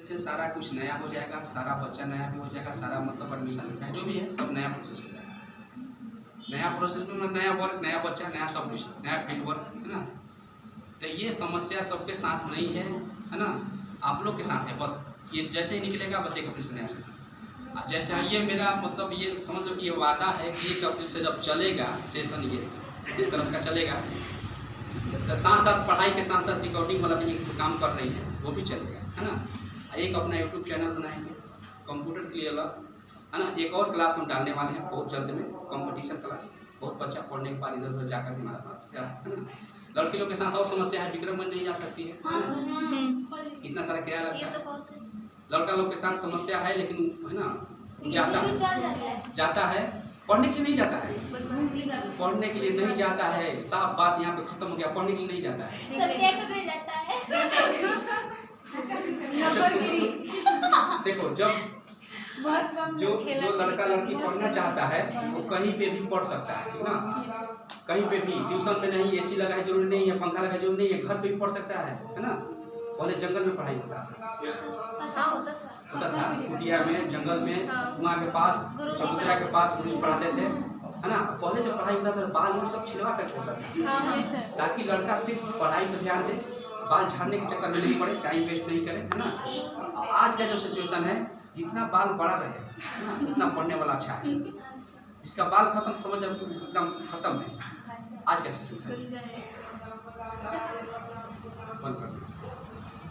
जैसे सारा कुछ नया हो जाएगा, सारा बच्चा नया भी हो जाएगा, सारा मतलब एडमिशन चाहे जो भी है सब नया प्रोसेस हो जाएगा। नया प्रोसेस में मतलब नया वर्क नया बच्चा, नया सब कुछ, नया फ़ील्ड वर्क है ना? तो ये समस्या सबके साथ नहीं है है ना? आप लोग के साथ है, बस। ये जैसे ही निकलेगा, बस एक अप्रैल से नया सेशन जैसे ये मेरा मतलब ये समझ लो कि ये वादा है कि एक अप्रैल से जब चलेगा सेशन ये, इस तरह का चलेगा तो साथ साथ पढ़ाई के साथ साथ रिकॉर्डिंग वाला भी काम कर रही है, वो भी चलेगा, है ना? एक अपना यूट्यूब चैनल बनाएँगे कंप्यूटर के लिए अलग है ना एक और क्लास हम डालने वाले हैं बहुत जल्द में कंपटीशन क्लास बहुत बच्चा पढ़ने के बाद इधर उधर जाकर के जा है ना? लड़की लोग के साथ और समस्या है विक्रमगंज नहीं जा सकती है। हाँ इतना सारा किराया लगता है। तो बहुत है। लड़का लोग के साथ समस्या है लेकिन है ना जाता है। जाता है। पढ़ने के लिए नहीं जाता है। है। पढ़ने के लिए नहीं जाता है। साफ़ बात यहाँ पे खत्म हो गया पढ़ने के लिए नहीं जाता है सत्याग्रह में जाता है नंबरगिरी देखो जब बहुत कम जो जो लड़का लड़की पढ़ना चाहता है वो कहीं पे भी पढ़ सकता है ठीक ना? कहीं पे भी ट्यूशन में नहीं एसी लगा है ज़रूरी नहीं है पंखा लगा है ज़रूरी नहीं है घर पे भी पढ़ सकता है है ना? पहले जंगल में पढ़ाई होता था हाँ है होता था। कुटिया में जंगल में हाँ। कुआँ के पास चबूतरा के पास गुरु पढ़ाते थे है ना? पहले जब पढ़ाई होता था तो बाल उल सब छिलवा कर छोड़ता था। हाँ ताकि लड़का सिर्फ़ पढ़ाई पर ध्यान दे बाल झाड़ने के चक्कर में नहीं पड़े टाइम वेस्ट नहीं करें, है ना? आज का जो सिचुएशन है, जितना बाल बड़ा रहे उतना पढ़ने वाला अच्छा है। जिसका बाल खत्म, समझ एकदम खत्म है। आज का सिचुएशन